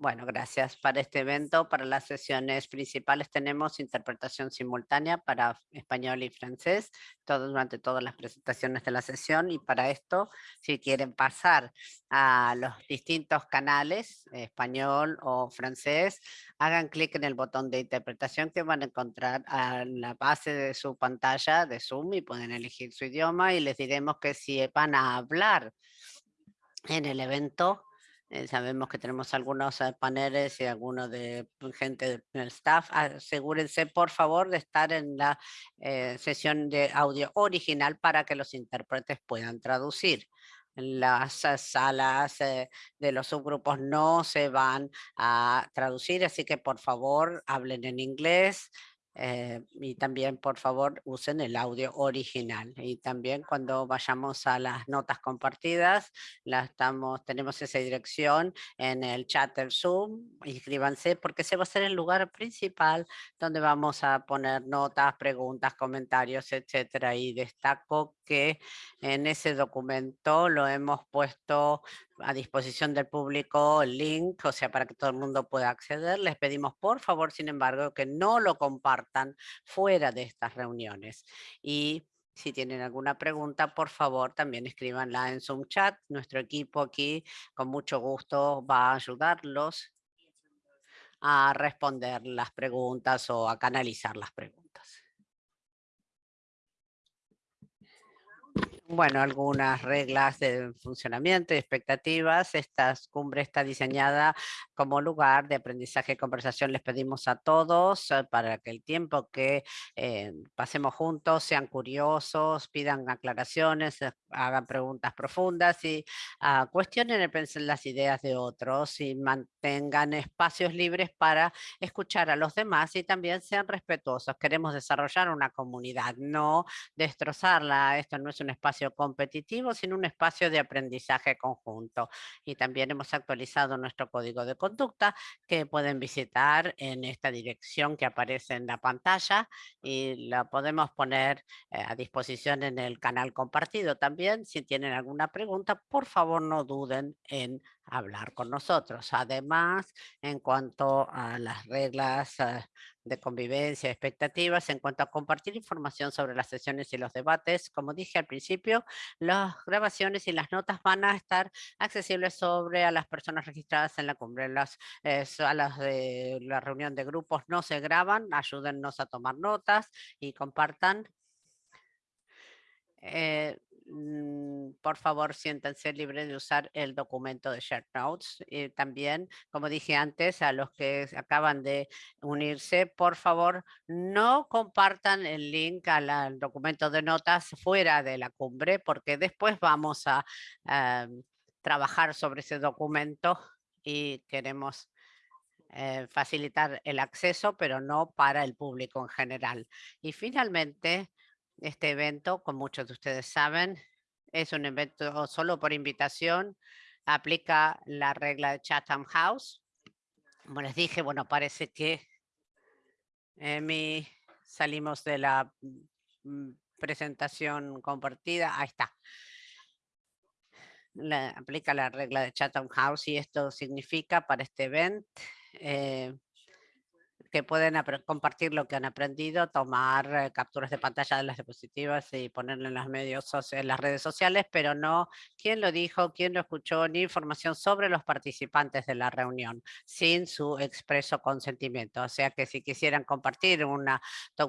Bueno, gracias. Para este evento, para las sesiones principales tenemos interpretación simultánea para español y francés, todo, durante todas las presentaciones de la sesión. Y para esto, si quieren pasar a los distintos canales, español o francés, hagan clic en el botón de interpretación que van a encontrar a la base de su pantalla de Zoom y pueden elegir su idioma y les diremos que si van a hablar en el evento, eh, sabemos que tenemos algunos eh, paneles y algunos de pues, gente del staff. Asegúrense, por favor, de estar en la eh, sesión de audio original para que los intérpretes puedan traducir. Las salas de los subgrupos no se van a traducir, así que por favor hablen en inglés, eh, y también, por favor, usen el audio original. Y también cuando vayamos a las notas compartidas, la estamos, tenemos esa dirección en el chat del Zoom. Inscríbanse porque ese va a ser el lugar principal donde vamos a poner notas, preguntas, comentarios, etcétera. Y destaco que en ese documento lo hemos puesto a disposición del público el link, o sea, para que todo el mundo pueda acceder. Les pedimos, por favor, sin embargo, que no lo compartan fuera de estas reuniones. Y si tienen alguna pregunta, por favor, también escríbanla en Zoom Chat. Nuestro equipo aquí, con mucho gusto, va a ayudarlos a responder las preguntas o a canalizar las preguntas. Bueno, algunas reglas de funcionamiento y expectativas. Esta cumbre está diseñada como lugar de aprendizaje y conversación. Les pedimos a todos eh, para que el tiempo que eh, pasemos juntos sean curiosos, pidan aclaraciones, eh, hagan preguntas profundas y uh, cuestionen las ideas de otros y mantengan espacios libres para escuchar a los demás y también sean respetuosos. Queremos desarrollar una comunidad, no destrozarla. Esto no es un espacio competitivo, sino un espacio de aprendizaje conjunto. Y también hemos actualizado nuestro código de conducta que pueden visitar en esta dirección que aparece en la pantalla y la podemos poner eh, a disposición en el canal compartido también. Si tienen alguna pregunta, por favor no duden en hablar con nosotros. Además, en cuanto a las reglas eh, de convivencia, expectativas, en cuanto a compartir información sobre las sesiones y los debates, como dije al principio, las grabaciones y las notas van a estar accesibles sobre a las personas registradas en la cumbre. Las salas de la reunión de grupos no se graban, ayúdennos a tomar notas y compartan. Eh, por favor siéntanse libres de usar el documento de Share Notes. Y también, como dije antes, a los que acaban de unirse, por favor no compartan el link al, documento de notas fuera de la cumbre, porque después vamos a trabajar sobre ese documento y queremos eh, facilitar el acceso, pero no para el público en general. Y finalmente, este evento, como muchos de ustedes saben, es un evento solo por invitación. Aplica la regla de Chatham House. Como les dije, bueno, parece que mi, salimos de la mm, presentación compartida. Ahí está. aplica la regla de Chatham House y esto significa para este evento eh, que pueden compartir lo que han aprendido, tomar eh, capturas de pantalla de las diapositivas y ponerlo en, las redes sociales, pero no quién lo dijo, quién lo escuchó, ni información sobre los participantes de la reunión, sin su expreso consentimiento. O sea que si quisieran compartir una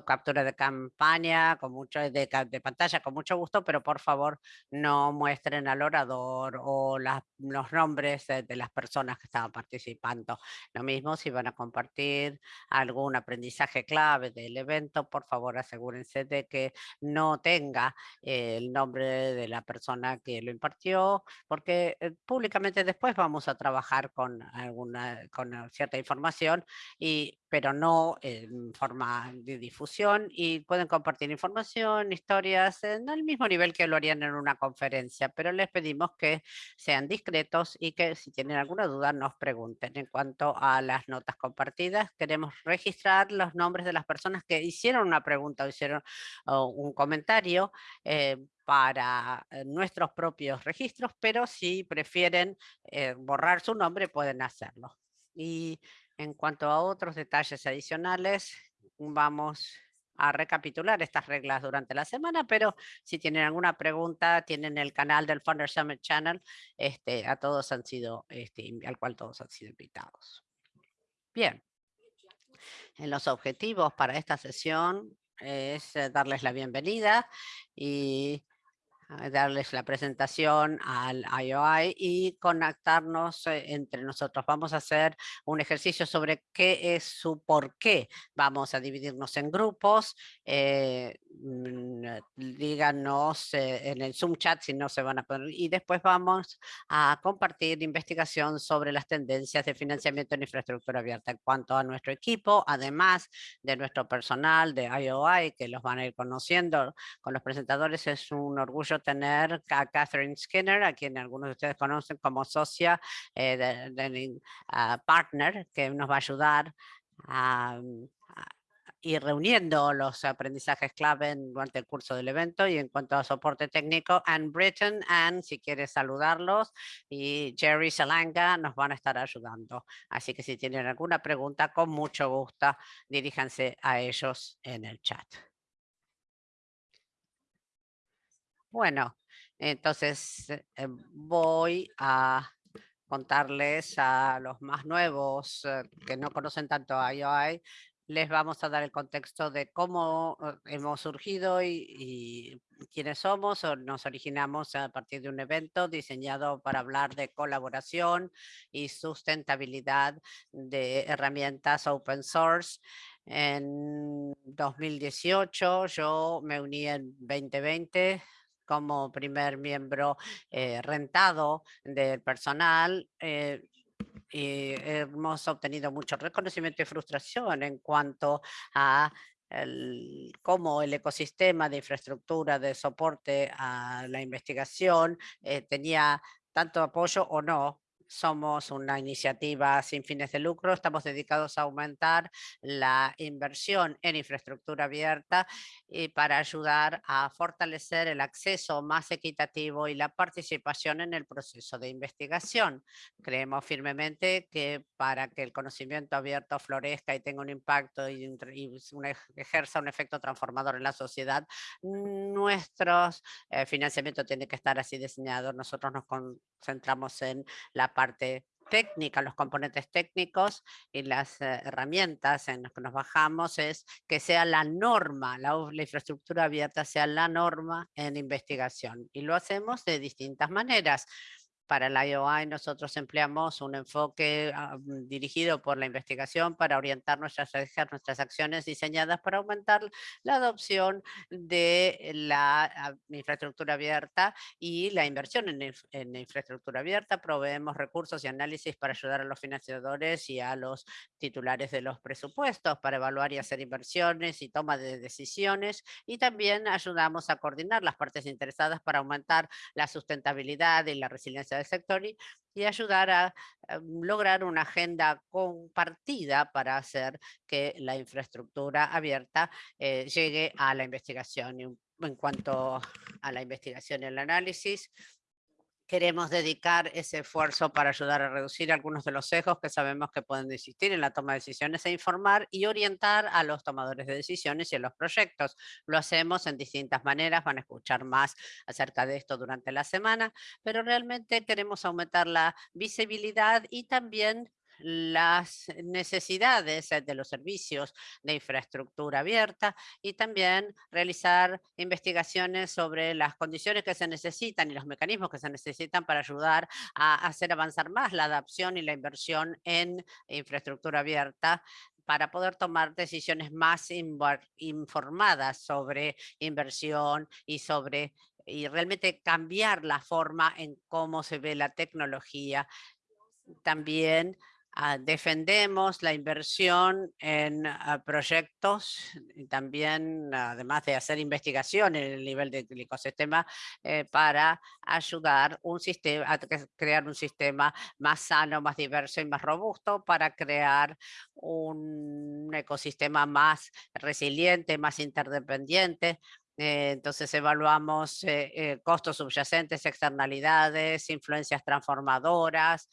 captura de campaña con mucho de, de, pantalla, con mucho gusto, pero por favor no muestren al orador o los nombres de, de las personas que estaban participando. Lo mismo si van a compartir algún aprendizaje clave del evento, por favor asegúrense de que no tenga el nombre de la persona que lo impartió, porque eh, públicamente después vamos a trabajar con alguna con cierta información y pero no en forma de difusión y pueden compartir información, historias en el mismo nivel que lo harían en una conferencia, pero les pedimos que sean discretos y que si tienen alguna duda nos pregunten. En cuanto a las notas compartidas, queremos registrar los nombres de las personas que hicieron una pregunta o hicieron un comentario eh, para eh, nuestros propios registros, pero si prefieren eh, borrar su nombre pueden hacerlo. Y en cuanto a otros detalles adicionales, vamos a recapitular estas reglas durante la semana, pero si tienen alguna pregunta, tienen el canal del Founder Summit Channel, este, a todos han sido, este, al cual todos han sido invitados. Bien. En los objetivos para esta sesión es eh, darles la bienvenida y darles la presentación al IOI y conectarnos eh, entre nosotros. Vamos a hacer un ejercicio sobre qué es su por qué. Vamos a dividirnos en grupos. Eh, mm, díganos eh, en el Zoom chat si no se van a poner. Y después vamos a compartir investigación sobre las tendencias de financiamiento en infraestructura abierta en cuanto a nuestro equipo, además de nuestro personal de IOI, que los van a ir conociendo con los presentadores. Es un orgullo tener a Catherine Skinner, a quien algunos de ustedes conocen como socia eh, de, ah, partner, que nos va a ayudar a, ir reuniendo los aprendizajes clave durante el curso del evento y en cuanto a soporte técnico, Anne Britton, Anne, si quieres saludarlos, y Jerry Salanga nos van a estar ayudando. Así que si tienen alguna pregunta, con mucho gusto, diríjanse a ellos en el chat. Bueno, entonces eh, voy a contarles a los más nuevos eh, que no conocen tanto a IOI, les vamos a dar el contexto de cómo eh, hemos surgido y, quiénes somos. Nos originamos a partir de un evento diseñado para hablar de colaboración y sustentabilidad de herramientas open source. En 2018 yo me uní en 2020 como primer miembro eh, rentado del personal. Eh, y hemos obtenido mucho reconocimiento y frustración en cuanto a cómo el ecosistema de infraestructura de soporte a la investigación eh, tenía tanto apoyo o no somos una iniciativa sin fines de lucro, estamos dedicados a aumentar la inversión en infraestructura abierta y para ayudar a fortalecer el acceso más equitativo y la participación en el proceso de investigación. Creemos firmemente que para que el conocimiento abierto florezca y tenga un impacto y, ejerza un efecto transformador en la sociedad, nuestro eh, financiamiento tiene que estar así diseñado. Nosotros nos concentramos en la parte técnica, los componentes técnicos y las eh, herramientas en las que nos bajamos es que sea la norma, la, la, infraestructura abierta sea la norma en investigación. Y lo hacemos de distintas maneras. Para la IOI nosotros empleamos un enfoque ah, mm, dirigido por la investigación para orientar nuestras nuestras acciones diseñadas para aumentar la adopción de la ah, infraestructura abierta y la inversión en, en infraestructura abierta. Proveemos recursos y análisis para ayudar a los financiadores y a los titulares de los presupuestos para evaluar y hacer inversiones y toma de decisiones y también ayudamos a coordinar las partes interesadas para aumentar la sustentabilidad y la resiliencia sector y, ayudar a, mm, lograr una agenda compartida para hacer que la infraestructura abierta eh, llegue a la investigación. en cuanto a la investigación y el análisis, queremos dedicar ese esfuerzo para ayudar a reducir algunos de los sesgos que sabemos que pueden existir en la toma de decisiones e informar y orientar a los tomadores de decisiones y a los proyectos. Lo hacemos en distintas maneras, van a escuchar más acerca de esto durante la semana, pero realmente queremos aumentar la visibilidad y también las necesidades eh, de los servicios de infraestructura abierta y también realizar investigaciones sobre las condiciones que se necesitan y los mecanismos que se necesitan para ayudar a hacer avanzar más la adaptación y la inversión en infraestructura abierta para poder tomar decisiones más informadas sobre inversión y sobre y realmente cambiar la forma en cómo se ve la tecnología. También defendemos la inversión en ah, proyectos y también, además de hacer investigación en el nivel del ecosistema, eh, para ayudar un sistema, a crear un sistema más sano, más diverso y más robusto para crear un ecosistema más resiliente, más interdependiente, Eh, entonces evaluamos eh, eh, costos subyacentes, externalidades, influencias transformadoras,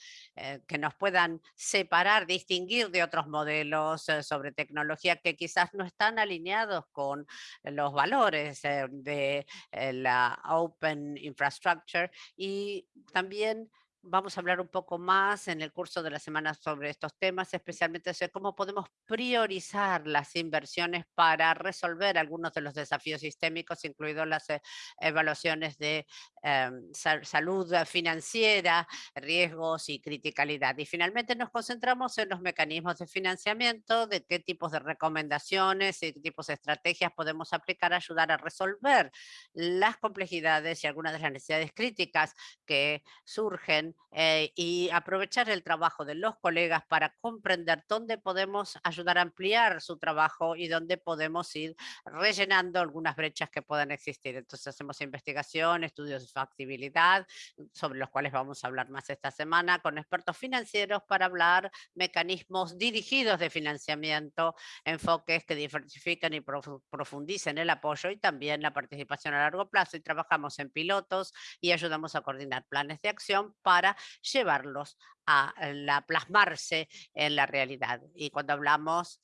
que nos puedan separar, distinguir de otros modelos sobre tecnología que quizás no están alineados con los valores de la Open Infrastructure. Y también vamos a hablar un poco más en el curso de la semana sobre estos temas, especialmente sobre cómo podemos priorizar las inversiones para resolver algunos de los desafíos sistémicos, incluidos las eh, evaluaciones de em, salud financiera, riesgos y criticalidad. Y finalmente nos concentramos en los mecanismos de financiamiento, de qué tipos de recomendaciones y qué tipos de estrategias podemos aplicar a ayudar a resolver las complejidades y algunas de las necesidades críticas que surgen eh, y aprovechar el trabajo de los colegas para comprender dónde podemos ayudar a ampliar su trabajo y dónde podemos ir rellenando algunas brechas que puedan existir. Entonces hacemos investigación, estudios de factibilidad, sobre los cuales vamos a hablar más esta semana, con expertos financieros para hablar mecanismos dirigidos de financiamiento, enfoques que diversifican y profundicen el apoyo y también la participación a largo plazo y trabajamos en pilotos y ayudamos a coordinar planes de acción para para llevarlos a eh, la, plasmarse en la realidad. Y cuando hablamos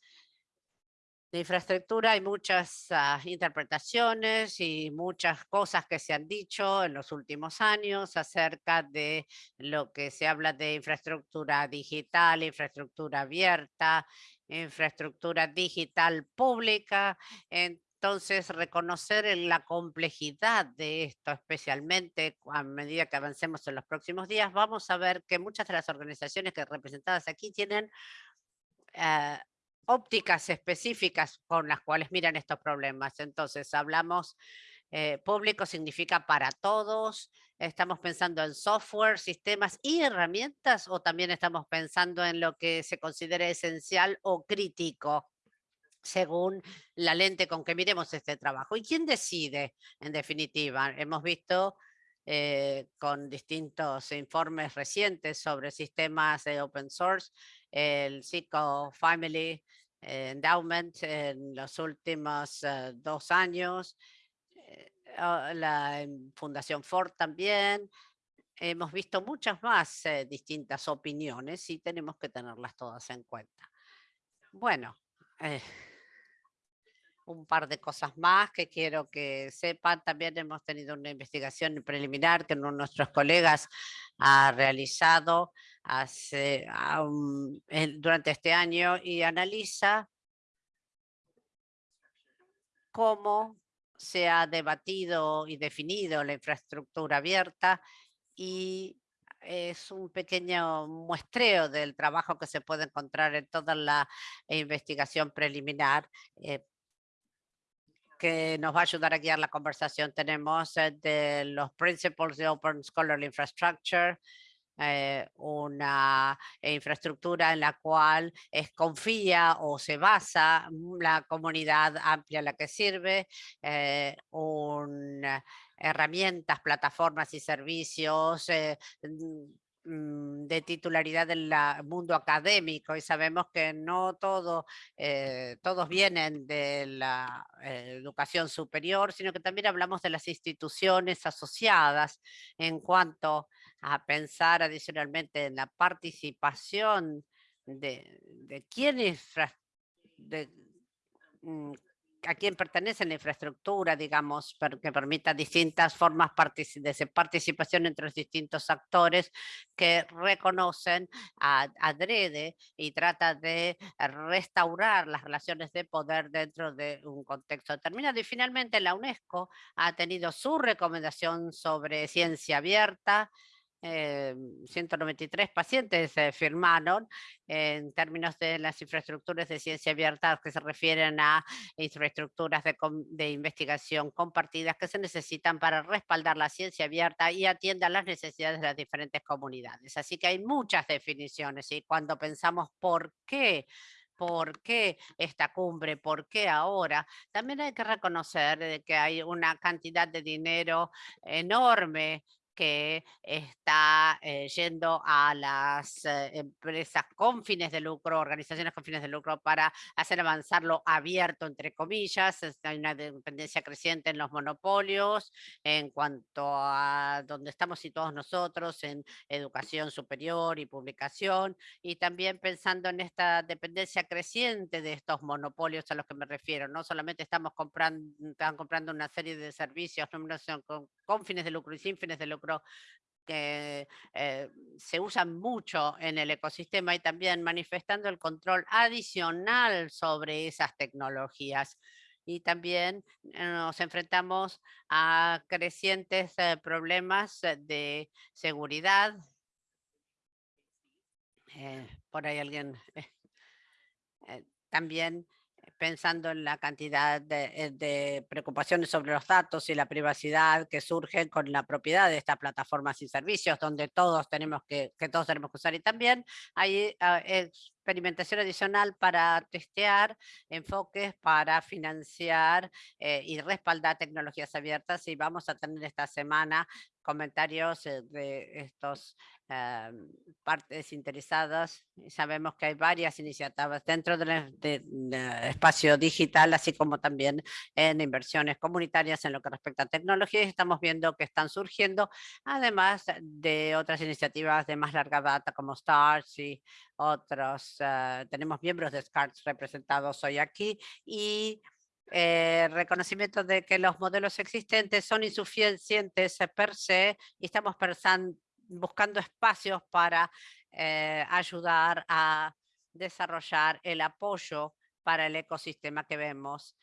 de infraestructura hay muchas ah, interpretaciones y muchas cosas que se han dicho en los últimos años acerca de lo que se habla de infraestructura digital, infraestructura abierta, infraestructura digital pública. Entonces, reconocer la complejidad de esto, especialmente a medida que avancemos en los próximos días, vamos a ver que muchas de las organizaciones que representadas aquí tienen eh, ópticas específicas con las cuales miran estos problemas. Entonces, hablamos, eh, público significa para todos, estamos pensando en software, sistemas y herramientas, o también estamos pensando en lo que se considere esencial o crítico según la lente con que miremos este trabajo. ¿Y quién decide, en definitiva? Hemos visto eh, con distintos informes recientes sobre sistemas de open source, el Psycho Family Endowment en los últimos eh, dos años, eh, la Fundación Ford también, hemos visto muchas más distintas opiniones y tenemos que tenerlas todas en cuenta. Bueno, un par de cosas más que quiero que sepan. También hemos tenido una investigación preliminar que uno de nuestros colegas ha realizado hace, durante este año y analiza cómo se ha debatido y definido la infraestructura abierta y es un pequeño muestreo del trabajo que se puede encontrar en toda la investigación preliminar eh, que nos va a ayudar a guiar la conversación. Tenemos eh, de los Principles de Open Scholarly Infrastructure, eh, una infraestructura en la cual es, confía o se basa la comunidad amplia a la que sirve, eh, herramientas, plataformas y servicios, Mm, de titularidad del mundo académico y sabemos que no todo, eh, todos vienen de la eh, educación superior, sino que también hablamos de las instituciones asociadas en cuanto a pensar adicionalmente en la participación de, de quienes mm, a quién pertenece la infraestructura, digamos, que permita distintas formas de participación entre los distintos actores que reconocen, a, adrede y trata de restaurar las relaciones de poder dentro de un contexto determinado. Y finalmente la UNESCO ha tenido su recomendación sobre ciencia abierta, 193 eh, pacientes firmaron en términos de las infraestructuras de ciencia abierta que se refieren a infraestructuras de, de, investigación compartidas que se necesitan para respaldar la ciencia abierta y atiendan las necesidades de las diferentes comunidades. Así que hay muchas definiciones y cuando pensamos por qué ¿Por qué esta cumbre? ¿Por qué ahora? También hay que reconocer que hay una cantidad de dinero enorme que está eh, yendo a las eh, empresas con fines de lucro, organizaciones con fines de lucro para hacer avanzar lo abierto, entre comillas. Hay una dependencia creciente en los monopolios en cuanto a donde estamos situados nosotros en educación superior y publicación y también pensando en esta dependencia creciente de estos monopolios a los que me refiero. No solamente estamos comprando, están comprando una serie de servicios con, con fines de lucro y sin fines de lucro, que eh, se usan mucho en el ecosistema y también manifestando el control adicional sobre esas tecnologías. Y también eh, nos enfrentamos a crecientes eh, problemas de seguridad. por ahí alguien también pensando en la cantidad eh, de, preocupaciones sobre los datos y la privacidad que surgen con la propiedad de estas plataformas y servicios, donde todos tenemos que, todos tenemos que usar. Y también hay ah, experimentación adicional para testear enfoques para financiar eh, y respaldar tecnologías abiertas y vamos a tener esta semana comentarios eh, de estos eh, partes interesadas. Sabemos que hay varias iniciativas dentro del espacio digital, así como también en inversiones comunitarias en lo que respecta a tecnología. Y estamos viendo que están surgiendo, además de otras iniciativas de más larga data como STARS y otros. Eh, tenemos miembros de SCARS representados hoy aquí y eh, reconocimiento de que los modelos existentes son insuficientes per se y estamos buscando espacios para eh, ayudar a desarrollar el apoyo para el ecosistema que vemos,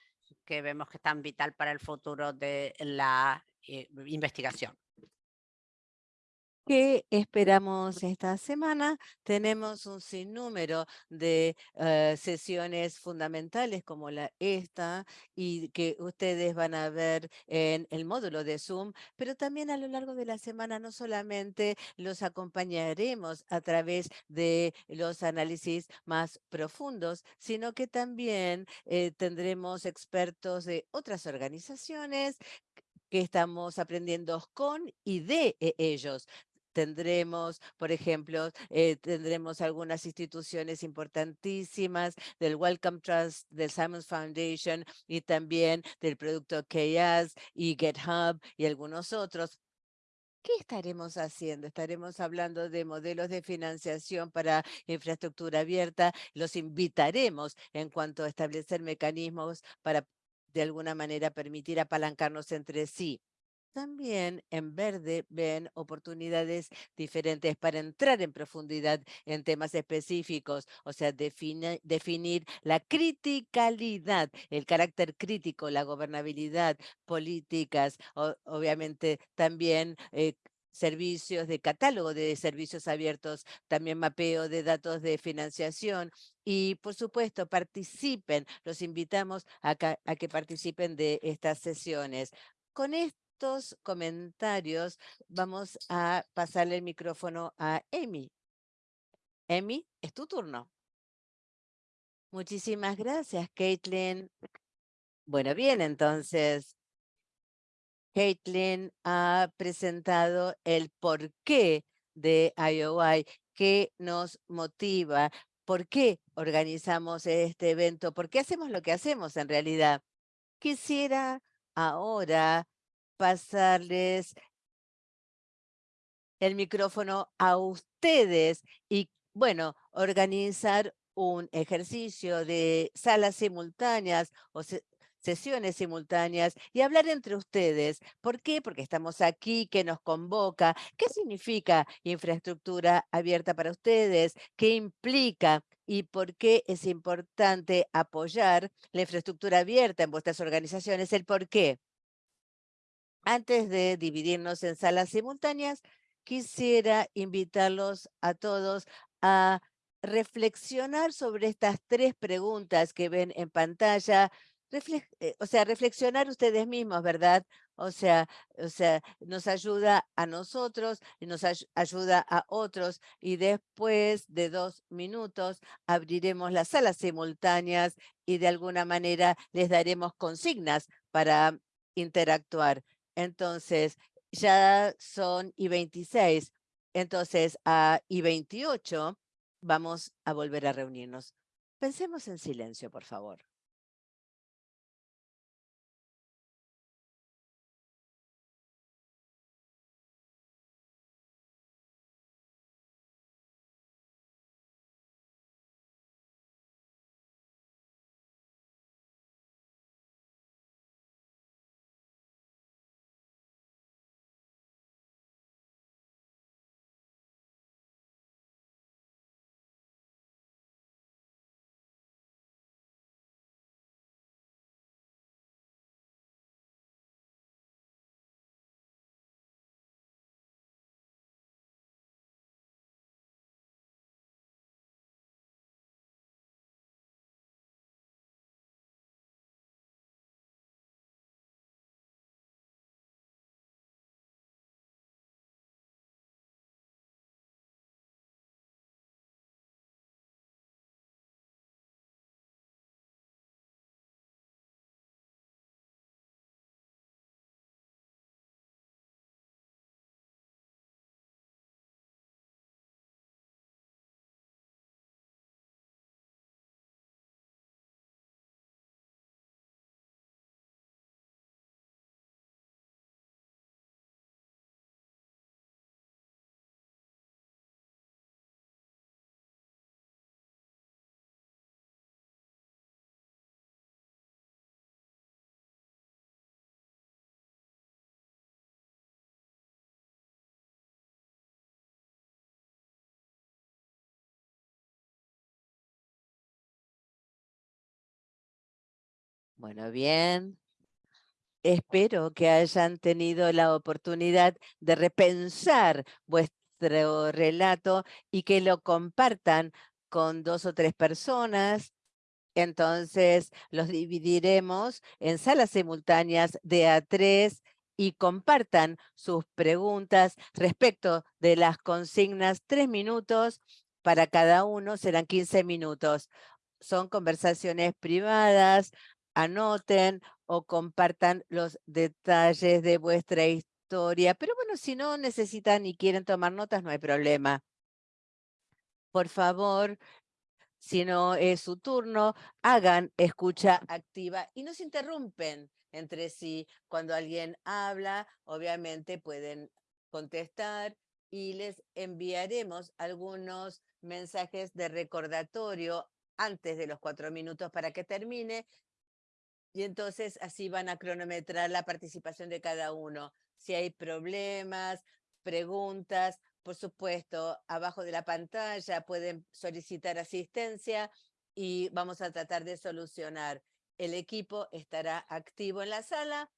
que vemos que es tan vital para el futuro de la eh, investigación. ¿Qué esperamos esta semana? Tenemos un sinnúmero de eh, sesiones fundamentales como la esta y que ustedes van a ver en el módulo de Zoom, pero también a lo largo de la semana no solamente los acompañaremos a través de los análisis más profundos, sino que también eh, tendremos expertos de otras organizaciones que estamos aprendiendo con y de e, ellos tendremos, por ejemplo, eh, tendremos algunas instituciones importantísimas del Wellcome Trust, del Simons Foundation y también del producto Chaos y GitHub y algunos otros. ¿Qué estaremos haciendo? Estaremos hablando de modelos de financiación para infraestructura abierta. Los invitaremos en cuanto a establecer mecanismos para de alguna manera permitir apalancarnos entre sí. También en verde ven oportunidades diferentes para entrar en profundidad en temas específicos, o sea, definir la criticalidad, el carácter crítico, la gobernabilidad, políticas, obviamente también eh, servicios de catálogo de servicios abiertos, también mapeo de datos de financiación y por supuesto participen, los invitamos a, a que participen de estas sesiones. Con esto comentarios, vamos a pasarle el micrófono a Emi. Emi, es tu turno. Muchísimas gracias, Caitlin. Bueno, bien, entonces, Caitlin ha presentado el porqué de IOI, qué nos motiva, por qué organizamos este evento, por qué hacemos lo que hacemos en realidad. Quisiera ahora pasarles el micrófono a ustedes y, bueno, organizar un ejercicio de salas simultáneas o sesiones simultáneas y hablar entre ustedes. ¿Por qué? Porque estamos aquí, que nos convoca. ¿Qué significa infraestructura abierta para ustedes? ¿Qué implica? ¿Y por qué es importante apoyar la infraestructura abierta en vuestras organizaciones? El por qué. Antes de dividirnos en salas simultáneas, quisiera invitarlos a todos a reflexionar sobre estas tres preguntas que ven en pantalla, eh, o sea, reflexionar ustedes mismos, ¿verdad? O sea, o sea, nos ayuda a nosotros y nos ayuda a otros y después de dos minutos abriremos las salas simultáneas y de alguna manera les daremos consignas para interactuar. Entonces, ya son y 26. Entonces, a y 28 vamos a volver a reunirnos. Pensemos en silencio, por favor. Bueno, bien. Espero que hayan tenido la oportunidad de repensar vuestro relato y que lo compartan con dos o tres personas. Entonces, los dividiremos en salas simultáneas de a tres y compartan sus preguntas respecto de las consignas. Tres minutos para cada uno, serán 15 minutos. Son conversaciones privadas, anoten o compartan los detalles de vuestra historia. Pero bueno, si no necesitan y quieren tomar notas, no hay problema. Por favor, si no es su turno, hagan escucha activa y no se interrumpen entre sí. Cuando alguien habla, obviamente pueden contestar y les enviaremos algunos mensajes de recordatorio antes de los cuatro minutos para que termine y entonces así van a cronometrar la participación de cada uno. Si hay problemas, preguntas, por supuesto, abajo de la pantalla pueden solicitar asistencia y vamos a tratar de solucionar. El equipo estará activo en la sala.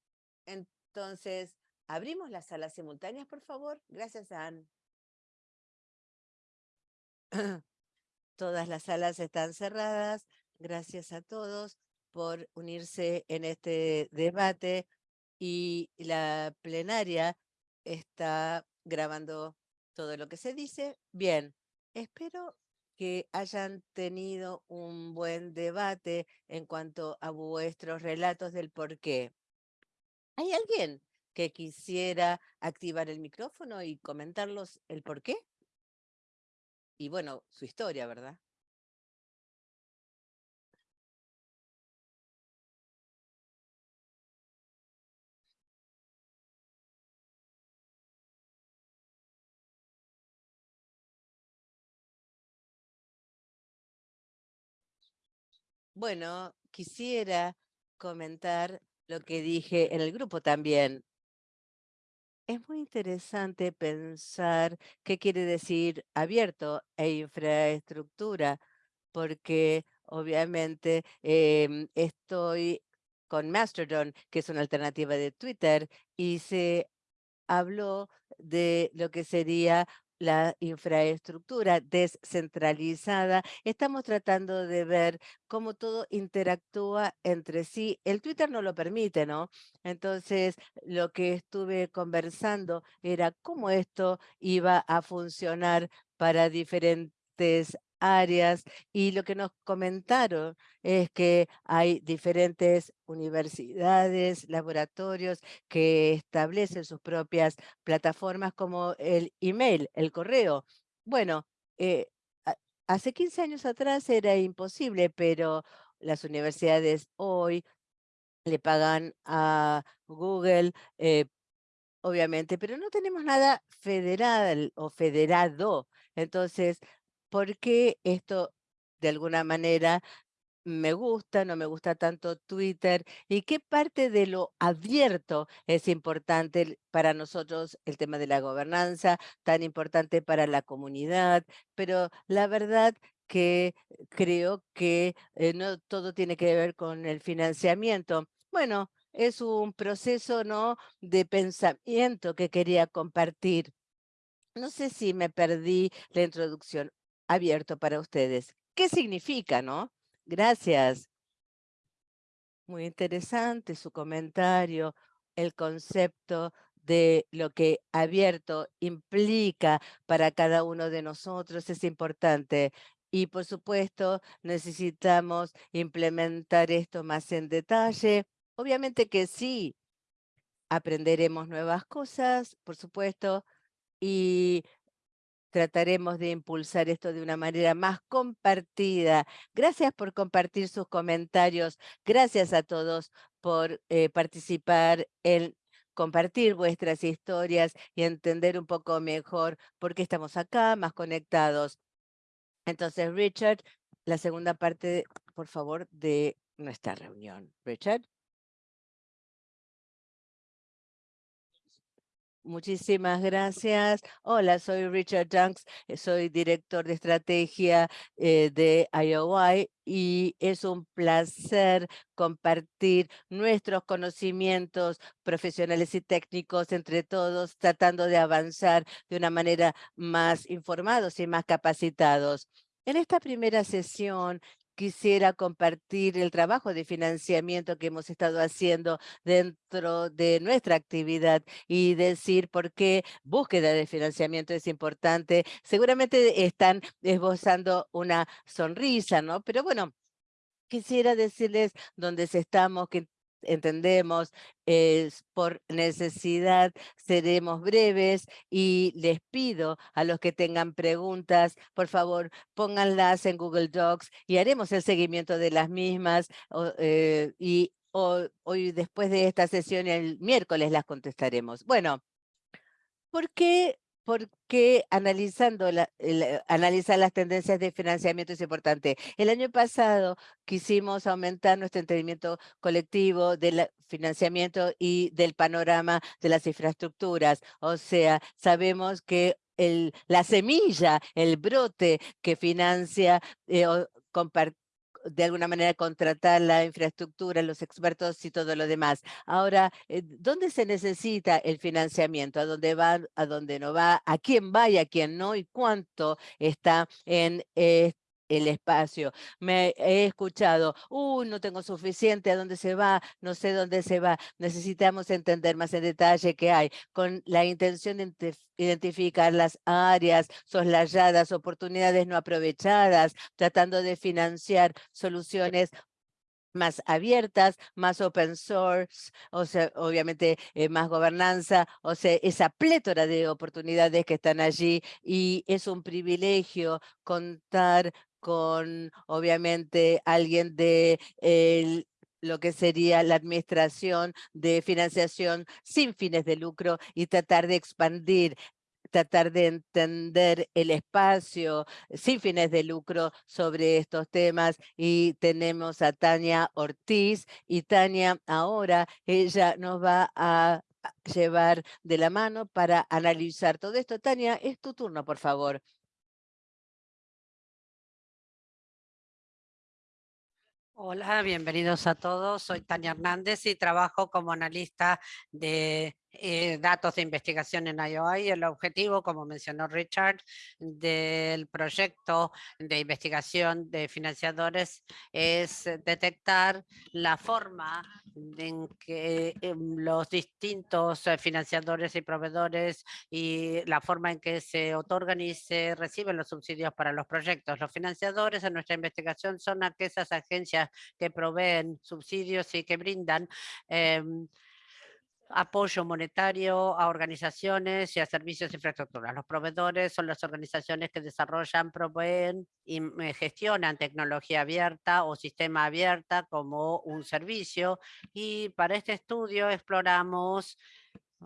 Entonces, abrimos las salas simultáneas, por favor. Gracias, Anne. Todas las salas están cerradas. Gracias a todos por unirse en este debate y la plenaria está grabando todo lo que se dice. Bien, espero que hayan tenido un buen debate en cuanto a vuestros relatos del por qué. ¿Hay alguien que quisiera activar el micrófono y comentarlos el por qué? Y bueno, su historia, ¿verdad? Bueno, quisiera comentar lo que dije en el grupo también. Es muy interesante pensar qué quiere decir abierto e infraestructura, porque obviamente em, estoy con Mastodon, que es una alternativa de Twitter, y se habló de lo que sería la infraestructura descentralizada, estamos tratando de ver cómo todo interactúa entre sí. El Twitter no lo permite, ¿no? Entonces, lo que estuve conversando era cómo esto iba a funcionar para diferentes áreas y lo que nos comentaron es que hay diferentes universidades, laboratorios que establecen sus propias plataformas como el email, el correo. Bueno, eh, hace 15 años atrás era imposible, pero las universidades hoy le pagan a Google, eh, obviamente, pero no tenemos nada federal o federado. Entonces, ¿por qué esto de alguna manera me gusta, no me gusta tanto Twitter y qué parte de lo abierto es importante para nosotros el tema de la gobernanza, tan importante para la comunidad, pero la verdad que creo que eh, no todo tiene que ver con el financiamiento. Bueno, es un proceso ¿no? de pensamiento que quería compartir. No sé si me perdí la introducción abierto para ustedes. ¿Qué significa, no? Gracias. Muy interesante su comentario, el concepto de lo que abierto implica para cada uno de nosotros es importante. Y por supuesto, necesitamos implementar esto más en detalle. Obviamente que sí, aprenderemos nuevas cosas, por supuesto, y trataremos de impulsar esto de una manera más compartida. Gracias por compartir sus comentarios. Gracias a todos por eh, participar en compartir vuestras historias y entender un poco mejor por qué estamos acá, más conectados. Entonces, Richard, la segunda parte, por favor, de nuestra reunión. Richard. Muchísimas gracias. Hola, soy Richard Dunks, eh, soy director de estrategia eh, de IOI y es un placer compartir nuestros conocimientos profesionales y técnicos entre todos, tratando de avanzar de una manera más informados y más capacitados. En esta primera sesión quisiera compartir el trabajo de financiamiento que hemos estado haciendo dentro de nuestra actividad y decir por qué búsqueda de financiamiento es importante. Seguramente están esbozando una sonrisa, ¿no? Pero bueno, quisiera decirles dónde estamos, que entendemos, por necesidad, seremos breves y les pido a los que tengan preguntas, por favor, pónganlas en Google Docs y haremos el seguimiento de las mismas eh, y hoy después de esta sesión el miércoles las contestaremos. Bueno, ¿por qué porque analizando la, analizar las tendencias de financiamiento es importante. El año pasado quisimos aumentar nuestro entendimiento colectivo del financiamiento y del panorama de las infraestructuras. O sea, sabemos que el, la semilla, el brote que financia eh, de alguna manera contratar la infraestructura, los expertos y todo lo demás. Ahora, eh, ¿dónde se necesita el financiamiento? ¿A dónde va, a dónde no va? ¿A quién va y a quién no? ¿Y cuánto está en este el espacio. Me he escuchado, uy, no tengo suficiente, ¿a dónde se va? No sé dónde se va. Necesitamos entender más en detalle qué hay, con la intención de identificar las áreas soslayadas, oportunidades no aprovechadas, tratando de financiar soluciones más abiertas, más open source, o sea, obviamente eh, más gobernanza, o sea, esa plétora de oportunidades que están allí y es un privilegio contar con, obviamente, alguien de lo que sería la administración de financiación sin fines de lucro y tratar de expandir tratar de entender el espacio sin fines de lucro sobre estos temas y tenemos a Tania Ortiz y Tania ahora ella nos va a llevar de la mano para analizar todo esto. Tania, es tu turno, por favor. Hola, bienvenidos a todos. Soy Tania Hernández y trabajo como analista de eh, datos de investigación en IOI. El objetivo, como mencionó Richard, del proyecto de investigación de financiadores es detectar la forma en que em, los distintos eh, financiadores y proveedores y la forma en que se otorgan y se reciben los subsidios para los proyectos. Los financiadores en nuestra investigación son aquellas agencias que proveen subsidios y que brindan em, apoyo monetario a organizaciones y a servicios de infraestructura. Los proveedores son las organizaciones que desarrollan, proveen y eh, gestionan tecnología abierta o sistema abierta como un servicio. Y para este estudio exploramos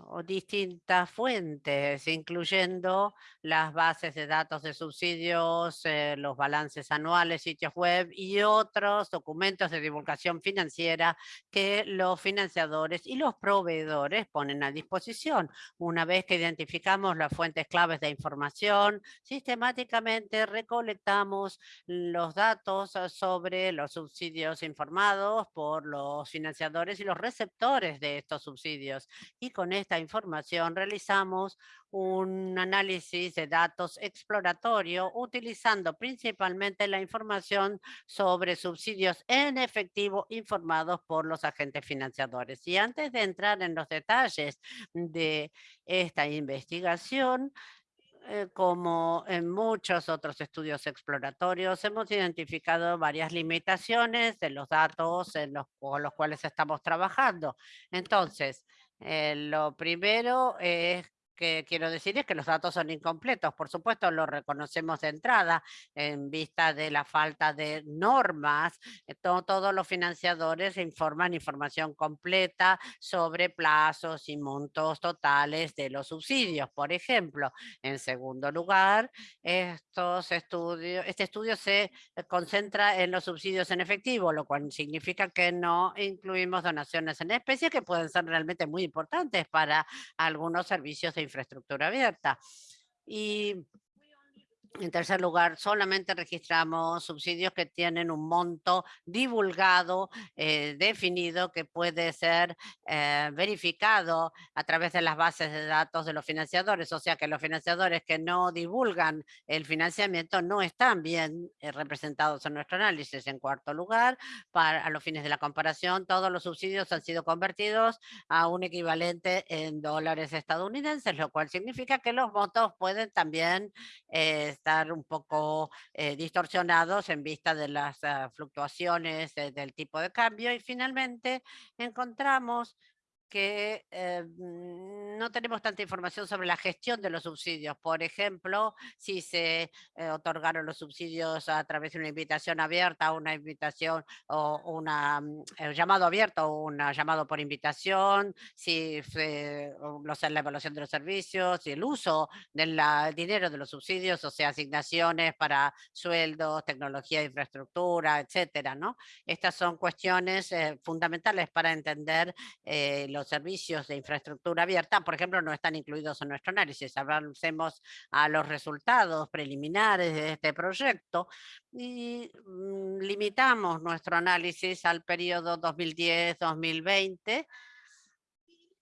o distintas fuentes, incluyendo las bases de datos de subsidios, eh, los balances anuales, sitios web y otros documentos de divulgación financiera que los financiadores y los proveedores ponen a disposición. Una vez que identificamos las fuentes claves de información, sistemáticamente recolectamos los datos sobre los subsidios informados por los financiadores y los receptores de estos subsidios. Y con esta información realizamos un análisis de datos exploratorio utilizando principalmente la información sobre subsidios en efectivo informados por los agentes financiadores. Y antes de entrar en los detalles de esta investigación, eh, como en muchos otros estudios exploratorios, hemos identificado varias limitaciones de los datos en con los cuales estamos trabajando. Entonces, eh, lo primero es que quiero decir es que los datos son incompletos. Por supuesto, lo reconocemos de entrada en vista de la falta de normas. Eh, todos los financiadores informan información completa sobre plazos y montos totales de los subsidios, por ejemplo. En segundo lugar, estos estudios, este estudio se concentra en los subsidios en efectivo, lo cual significa que no incluimos donaciones en especie que pueden ser realmente muy importantes para algunos servicios de infraestructura abierta. Y en tercer lugar, solamente registramos subsidios que tienen un monto divulgado, eh, definido, que puede ser eh, verificado a través de las bases de datos de los financiadores. O sea que los financiadores que no divulgan el financiamiento no están bien eh, representados en nuestro análisis. En cuarto lugar, para a los fines de la comparación, todos los subsidios han sido convertidos a un equivalente en dólares estadounidenses, lo cual significa que los montos pueden también un poco eh, distorsionados en vista de las ah, fluctuaciones del tipo de cambio. Y finalmente encontramos que eh, no tenemos tanta información sobre la gestión de los subsidios. Por ejemplo, si se eh, otorgaron los subsidios a través de una invitación abierta, una invitación o una mm, eh, llamado abierto o un llamado por invitación, si la evaluación de los servicios, y el uso del dinero de los subsidios, o sea, asignaciones para sueldos, tecnología infraestructura, etcétera, ¿no? Estas son cuestiones fundamentales para entender servicios de infraestructura abierta, por ejemplo, no están incluidos en nuestro análisis. Avancemos a los resultados preliminares de este proyecto y mm, limitamos nuestro análisis al periodo 2010-2020.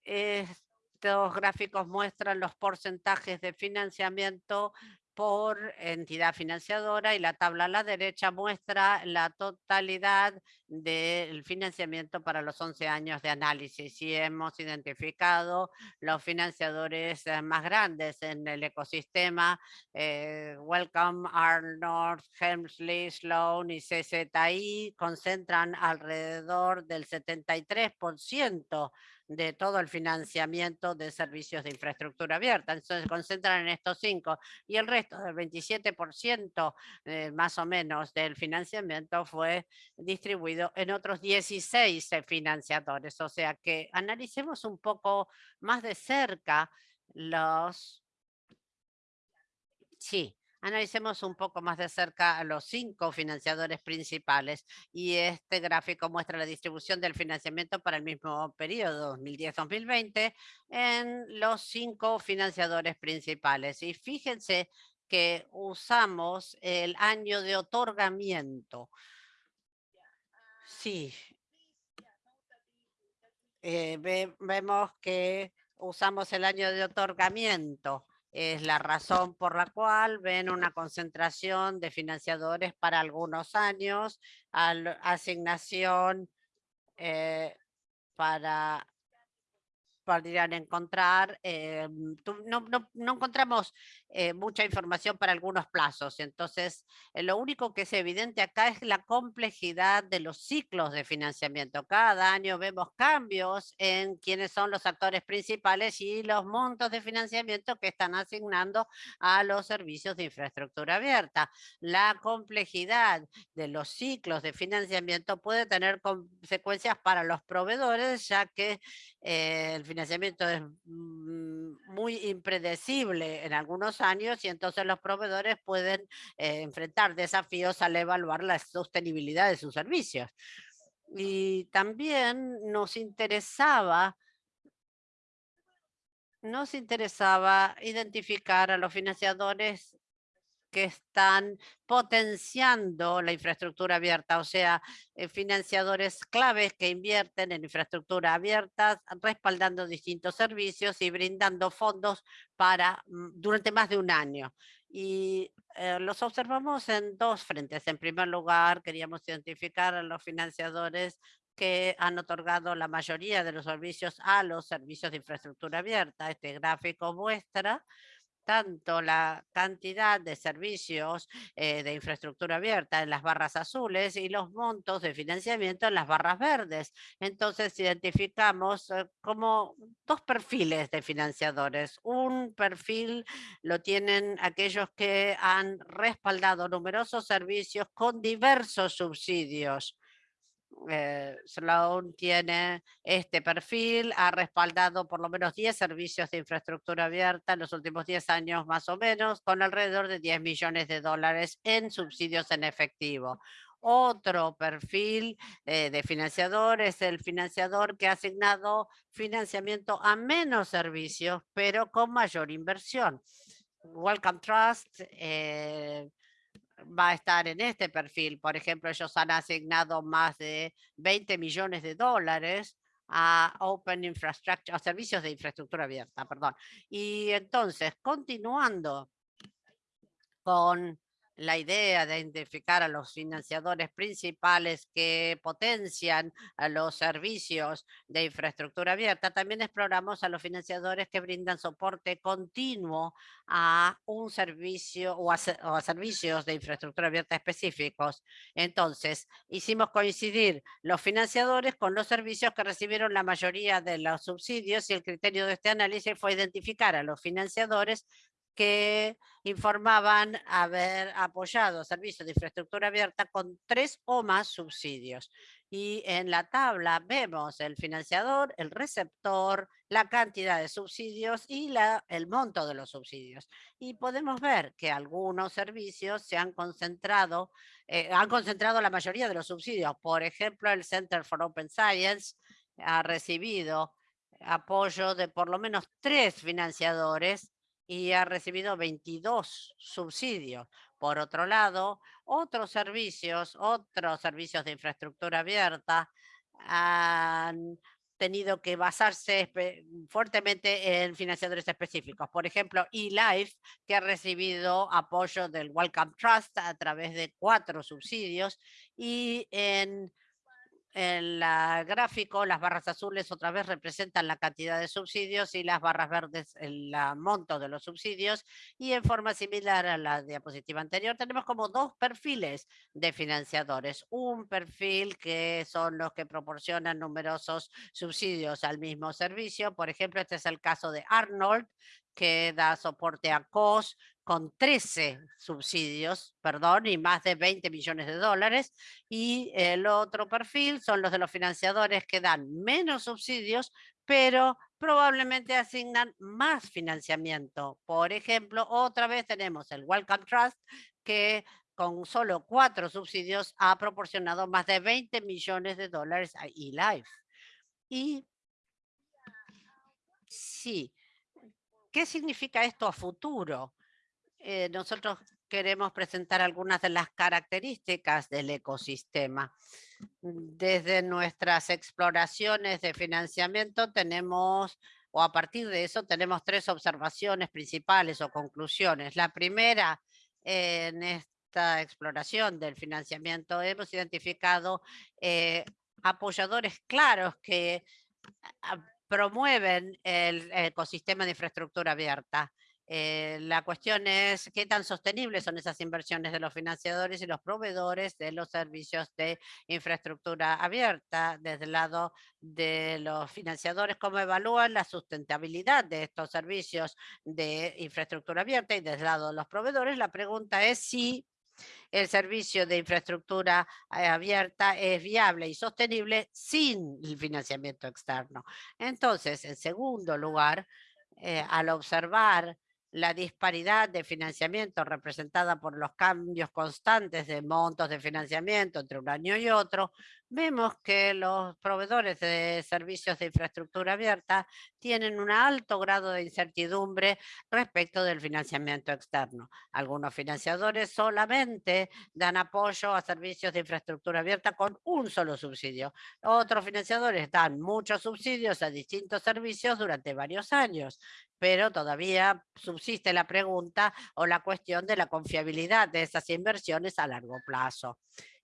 Estos gráficos muestran los porcentajes de financiamiento por entidad financiadora y la tabla a la derecha muestra la totalidad del financiamiento para los 11 años de análisis. Y hemos identificado los financiadores eh, más grandes en el ecosistema, eh, Welcome, Arnold, Helmsley, Sloan y CZI concentran alrededor del 73% de todo el financiamiento de servicios de infraestructura abierta. Entonces se concentran en estos cinco y el resto del 27% eh, más o menos del financiamiento fue distribuido en otros 16 financiadores. O sea que analicemos un poco más de cerca los... Sí, Analicemos un poco más de cerca a los cinco financiadores principales y este gráfico muestra la distribución del financiamiento para el mismo periodo 2010-2020 en los cinco financiadores principales. Y fíjense que usamos el año de otorgamiento. Sí. Eh, vemos que usamos el año de otorgamiento es la razón por la cual ven una concentración de financiadores para algunos años, asignación eh, para podrían encontrar, eh, no, no, encontramos eh, mucha información para algunos plazos, entonces eh, lo único que es evidente acá es la complejidad de los ciclos de financiamiento. Cada año vemos cambios en quiénes son los actores principales y los montos de financiamiento que están asignando a los servicios de infraestructura abierta. La complejidad de los ciclos de financiamiento puede tener consecuencias para los proveedores, ya que el financiamiento es mm, muy impredecible en algunos años y entonces los proveedores pueden eh, enfrentar desafíos al evaluar la sostenibilidad de sus servicios. Y también nos interesaba nos interesaba identificar a los financiadores que están potenciando la infraestructura abierta, o sea, eh, financiadores claves que invierten en infraestructura abierta, respaldando distintos servicios y brindando fondos para mm, durante más de un año. Y eh, los observamos en dos frentes. En primer lugar, queríamos identificar a los financiadores que han otorgado la mayoría de los servicios a los servicios de infraestructura abierta. Este gráfico muestra tanto la cantidad de servicios eh, de infraestructura abierta en las barras azules y los montos de financiamiento en las barras verdes. Entonces identificamos eh, como dos perfiles de financiadores. Un perfil lo tienen aquellos que han respaldado numerosos servicios con diversos subsidios eh, Sloan tiene este perfil, ha respaldado por lo menos 10 servicios de infraestructura abierta en los últimos 10 años más o menos, con alrededor de 10 millones de dólares en subsidios en efectivo. Otro perfil eh, de financiador es el financiador que ha asignado financiamiento a menos servicios, pero con mayor inversión. Welcome Trust eh, va a estar en este perfil. Por ejemplo, ellos han asignado más de 20 millones de dólares a Open Infrastructure, a servicios de infraestructura abierta, perdón. Y entonces, continuando con la idea de identificar a los financiadores principales que potencian los servicios de infraestructura abierta, también exploramos a los financiadores que brindan soporte continuo a un servicio o a, servicios de infraestructura abierta específicos. Entonces, hicimos coincidir los financiadores con los servicios que recibieron la mayoría de los subsidios y el criterio de este análisis fue identificar a los financiadores que informaban haber apoyado servicios de infraestructura abierta con tres o más subsidios. Y en la tabla vemos el financiador, el receptor, la cantidad de subsidios y la, el monto de los subsidios. Y podemos ver que algunos servicios se han concentrado, eh, han concentrado la mayoría de los subsidios. Por ejemplo, el Center for Open Science ha recibido apoyo de por lo menos tres financiadores y ha recibido 22 subsidios. Por otro lado, otros servicios, otros servicios de infraestructura abierta han tenido que basarse fuertemente en financiadores específicos. Por ejemplo, eLife, que ha recibido apoyo del Welcome Trust a través de cuatro subsidios, y en en la gráfico, las barras azules otra vez representan la cantidad de subsidios y las barras verdes el monto de los subsidios. Y en forma similar a la diapositiva anterior, tenemos como dos perfiles de financiadores. Un perfil que son los que proporcionan numerosos subsidios al mismo servicio. Por ejemplo, este es el caso de Arnold, que da soporte a COS con 13 subsidios, perdón, y más de 20 millones de dólares. Y el otro perfil son los de los financiadores que dan menos subsidios, pero probablemente asignan más financiamiento. Por ejemplo, otra vez tenemos el Welcome Trust, que con solo cuatro subsidios ha proporcionado más de 20 millones de dólares a eLife. Y sí, ¿qué significa esto a futuro? Eh, nosotros queremos presentar algunas de las características del ecosistema. Desde nuestras exploraciones de financiamiento tenemos, o a partir de eso, tenemos tres observaciones principales o conclusiones. La primera, en esta exploración del financiamiento, hemos identificado eh, apoyadores claros que promueven el ecosistema de infraestructura abierta. Eh, la cuestión es qué tan sostenibles son esas inversiones de los financiadores y los proveedores de los servicios de infraestructura abierta. Desde el lado de los financiadores, cómo evalúan la sustentabilidad de estos servicios de infraestructura abierta y desde el lado de los proveedores, la pregunta es si el servicio de infraestructura eh, abierta es viable y sostenible sin el financiamiento externo. Entonces, en segundo lugar, eh, al observar la disparidad de financiamiento representada por los cambios constantes de montos de financiamiento entre un año y otro, vemos que los proveedores de servicios de infraestructura abierta tienen un alto grado de incertidumbre respecto del financiamiento externo. Algunos financiadores solamente dan apoyo a servicios de infraestructura abierta con un solo subsidio. Otros financiadores dan muchos subsidios a distintos servicios durante varios años, pero todavía subsiste la pregunta o la cuestión de la confiabilidad de esas inversiones a largo plazo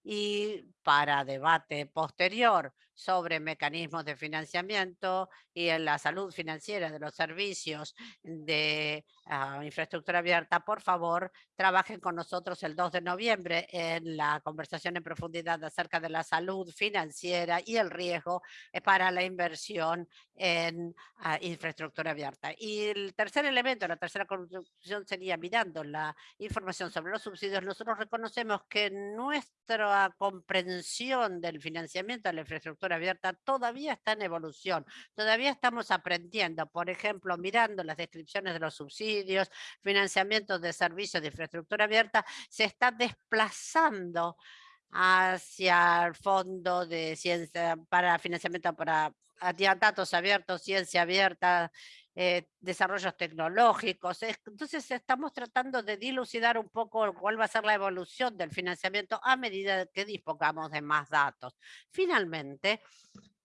y para debate posterior sobre mecanismos de financiamiento y en la salud financiera de los servicios de ah, infraestructura abierta, por favor, trabajen con nosotros el 2 de noviembre en la conversación en profundidad acerca de la salud financiera y el riesgo eh, para la inversión en ah, infraestructura abierta. Y el tercer elemento, la tercera conclusión sería mirando la información sobre los subsidios, nosotros reconocemos que nuestra comprensión del financiamiento de la infraestructura abierta todavía está en evolución, todavía estamos aprendiendo, por ejemplo, mirando las descripciones de los subsidios, financiamiento de servicios de infraestructura abierta, se está desplazando hacia el fondo de ciencia para financiamiento para datos abiertos, ciencia abierta, eh, desarrollos tecnológicos. Entonces estamos tratando de dilucidar un poco cuál va a ser la evolución del financiamiento a medida que dispongamos de más datos. Finalmente,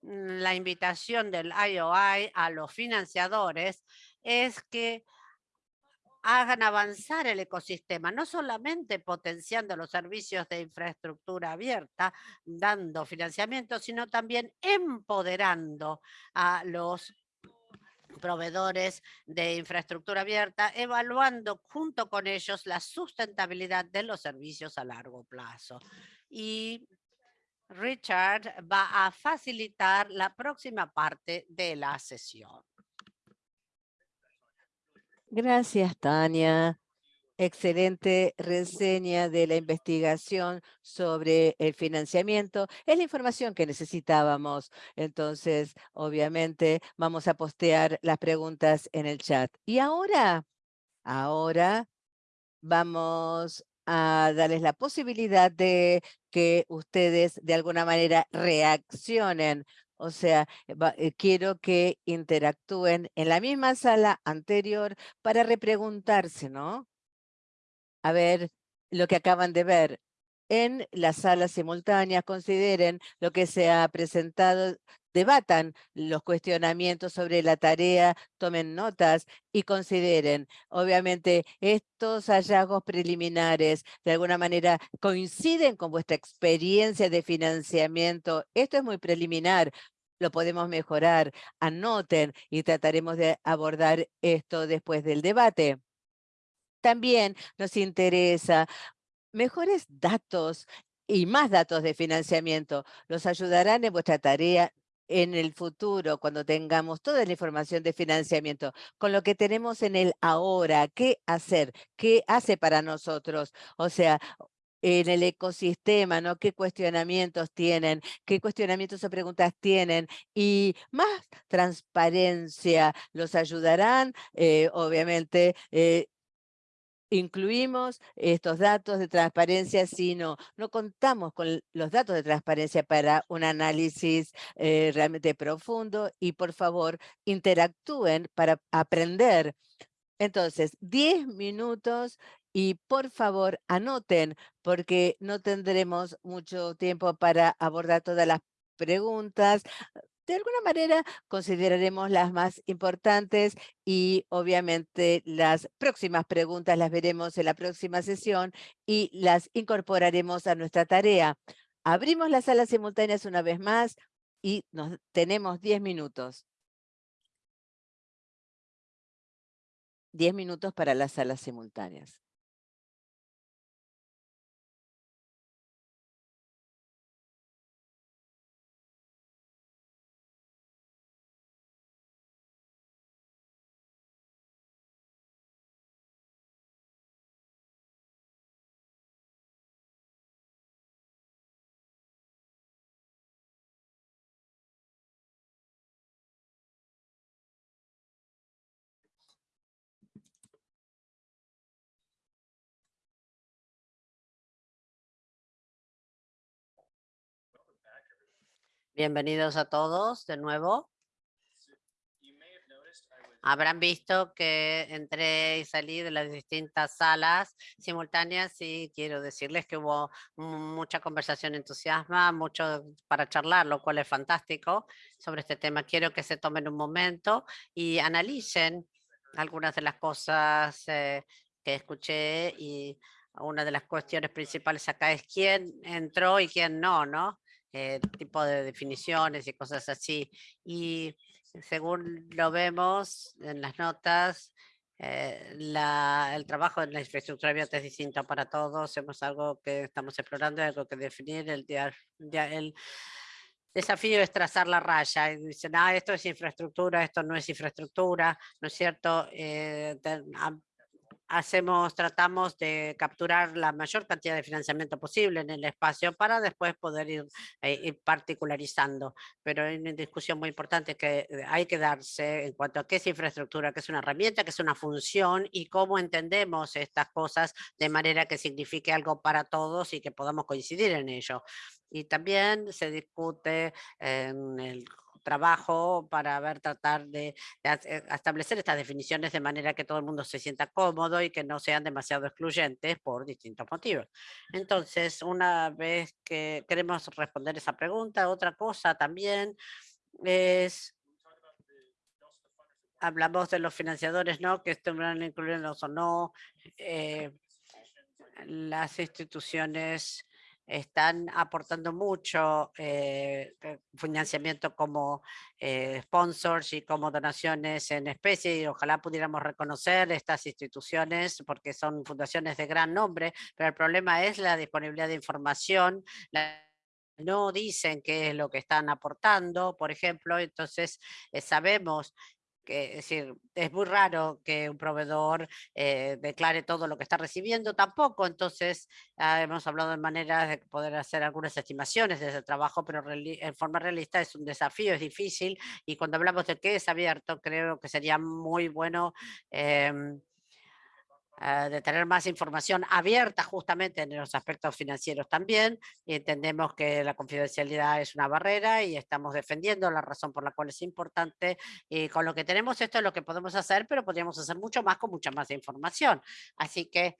mm, la invitación del IOI a los financiadores es que hagan avanzar el ecosistema, no solamente potenciando los servicios de infraestructura abierta, dando financiamiento, sino también empoderando a los proveedores de infraestructura abierta, evaluando junto con ellos la sustentabilidad de los servicios a largo plazo. Y Richard va a facilitar la próxima parte de la sesión. Gracias, Tania. Excelente reseña de la investigación sobre el financiamiento. Es la información que necesitábamos. Entonces, obviamente, vamos a postear las preguntas en el chat. Y ahora, ahora vamos a darles la posibilidad de que ustedes de alguna manera reaccionen o sea, eh, quiero que interactúen en la misma sala anterior para repreguntarse, ¿no? A ver lo que acaban de ver. En la sala simultánea, consideren lo que se ha presentado debatan los cuestionamientos sobre la tarea, tomen notas y consideren. Obviamente, estos hallazgos preliminares de alguna manera coinciden con vuestra experiencia de financiamiento. Esto es muy preliminar, lo podemos mejorar. Anoten y trataremos de abordar esto después del debate. También nos interesa mejores datos y más datos de financiamiento. Los ayudarán en vuestra tarea en el futuro, cuando tengamos toda la información de financiamiento, con lo que tenemos en el ahora, qué hacer, qué hace para nosotros. O sea, en el ecosistema, ¿no? ¿Qué cuestionamientos tienen? ¿Qué cuestionamientos o preguntas tienen? Y más transparencia los ayudarán, eh, obviamente, eh, incluimos estos datos de transparencia, sino no contamos con los datos de transparencia para un análisis eh, realmente profundo y por favor interactúen para aprender. Entonces, 10 minutos y por favor anoten porque no tendremos mucho tiempo para abordar todas las preguntas de alguna manera consideraremos las más importantes y obviamente las próximas preguntas las veremos en la próxima sesión y las incorporaremos a nuestra tarea. Abrimos las salas simultáneas una vez más y nos, tenemos 10 minutos. 10 minutos para las salas simultáneas. Bienvenidos a todos de nuevo. Habrán visto que entré y salí de las distintas salas simultáneas y quiero decirles que hubo mucha conversación entusiasma, mucho para charlar, lo cual es fantástico sobre este tema. Quiero que se tomen un momento y analicen algunas de las cosas eh, que escuché y una de las cuestiones principales acá es quién entró y quién no, ¿no? Eh, tipo de definiciones y cosas así. Y según lo vemos en las notas, eh, la, el trabajo en la infraestructura abierta es distinto para todos. Es algo que estamos explorando, algo que definir. El, el desafío es trazar la raya. Y dicen, ah, esto es infraestructura, esto no es infraestructura, ¿no es cierto? Eh, hacemos, tratamos de capturar la mayor cantidad de financiamiento posible en el espacio para después poder ir, eh, particularizando. Pero hay una discusión muy importante que eh, hay que darse en cuanto a qué es infraestructura, qué es una herramienta, qué es una función y cómo entendemos estas cosas de manera que signifique algo para todos y que podamos coincidir en ello. Y también se discute en el trabajo para ver, tratar de, eh, establecer estas definiciones de manera que todo el mundo se sienta cómodo y que no sean demasiado excluyentes por distintos motivos. Entonces, una vez que queremos responder esa pregunta, otra cosa también es hablamos de los financiadores, ¿no? Que estuvieran incluidos o no, eh, las instituciones están aportando mucho eh, financiamiento como eh, sponsors y como donaciones en especie y ojalá pudiéramos reconocer estas instituciones porque son fundaciones de gran nombre, pero el problema es la disponibilidad de información, no dicen qué es lo que están aportando, por ejemplo, entonces eh, sabemos es decir, es muy raro que un proveedor eh, declare todo lo que está recibiendo tampoco, entonces ah, hemos hablado de maneras de poder hacer algunas estimaciones de ese trabajo, pero en forma realista es un desafío, es difícil, y cuando hablamos de qué es abierto, creo que sería muy bueno Ah, de tener más información abierta justamente en los aspectos financieros también y entendemos que la confidencialidad es una barrera y estamos defendiendo la razón por la cual es importante y con lo que tenemos esto es lo que podemos hacer pero podríamos hacer mucho más con mucha más información. Así que